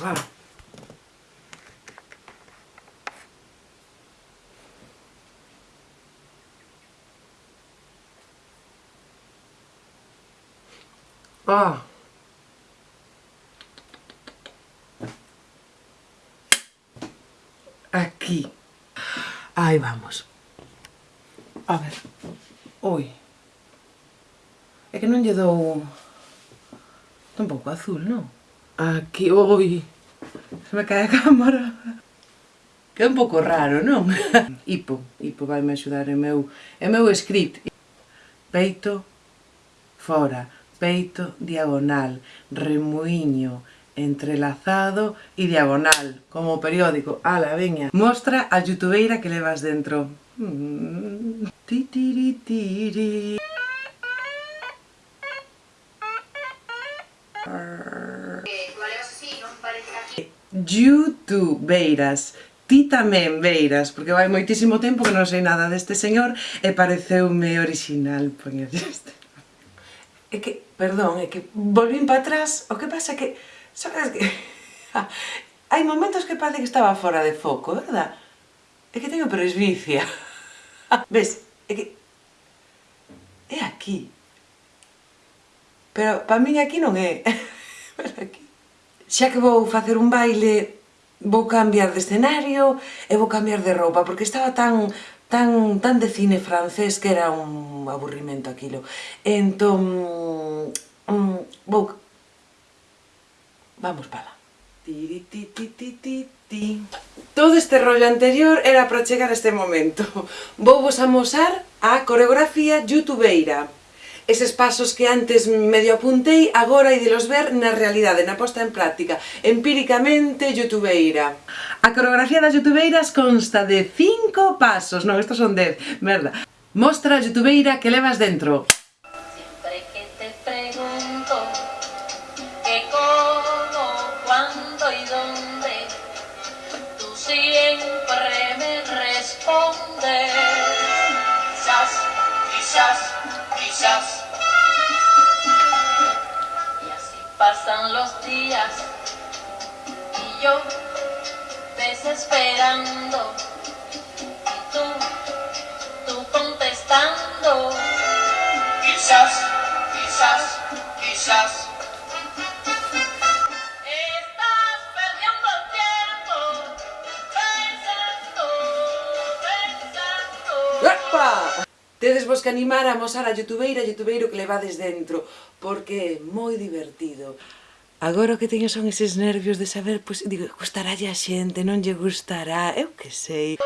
Wow. Ah. Aquí. Ahí vamos. A ver. Ui. É que non lle dou... Tampouco azul, non? Aquí, oi, se me cae a cámara. Que é un pouco raro, non? Hipo, hipo vai me axudar en meu, en meu script. Peito, fora, peito, diagonal, remuiño, entrelazado e diagonal, como o periódico. Ala, veña. Mostra a youtubeira que levas dentro. Mm. Ti, ti, ti, ti, ti. You Too, Beiras. Ti tamén, Beiras, porque vai moitísimo tempo que non sei nada deste señor e pareceume original poñer este. É que, perdón, é que volvín para atrás, o que pasa é que, sabes que... Hai momentos que parece que estaba fora de foco, verdad? É que teño presbicia. Ves, é que... É aquí. Pero para min aquí non é. xa que vou facer un baile, vou cambiar de escenario e vou cambiar de roupa, porque estaba tan tan, tan de cine francés que era un aburrimento aquilo. Entón, mm, mm vou... Vamos pala. Tiri, ti, ti, ti, ti, ti. Todo este rollo anterior era para chegar a este momento. Vou vos amosar a coreografía youtubeira eses pasos que antes medio apuntei, agora idelos ver na realidade, na posta en práctica, empíricamente youtubeira. A coreografía das youtubeiras consta de 5 pasos, non, estos son 10, merda. Mostra a youtubeira que levas dentro. Siempre que te pregunto que como, cuándo y dónde tú siempre me respondes quizás, quizás, quizás pasan los días y yo desesperando y tú, tú contestando. Quizás, quizás, quizás. Estás perdiendo el tiempo pensando, pensando. Epa! Tedes vos que animar a mostrar a youtubeira, youtubeiro que levades dentro, porque é moi divertido. Agora o que teño son eses nervios de saber, pois, digo, gustaralle a xente, non lle gustará, eu que sei.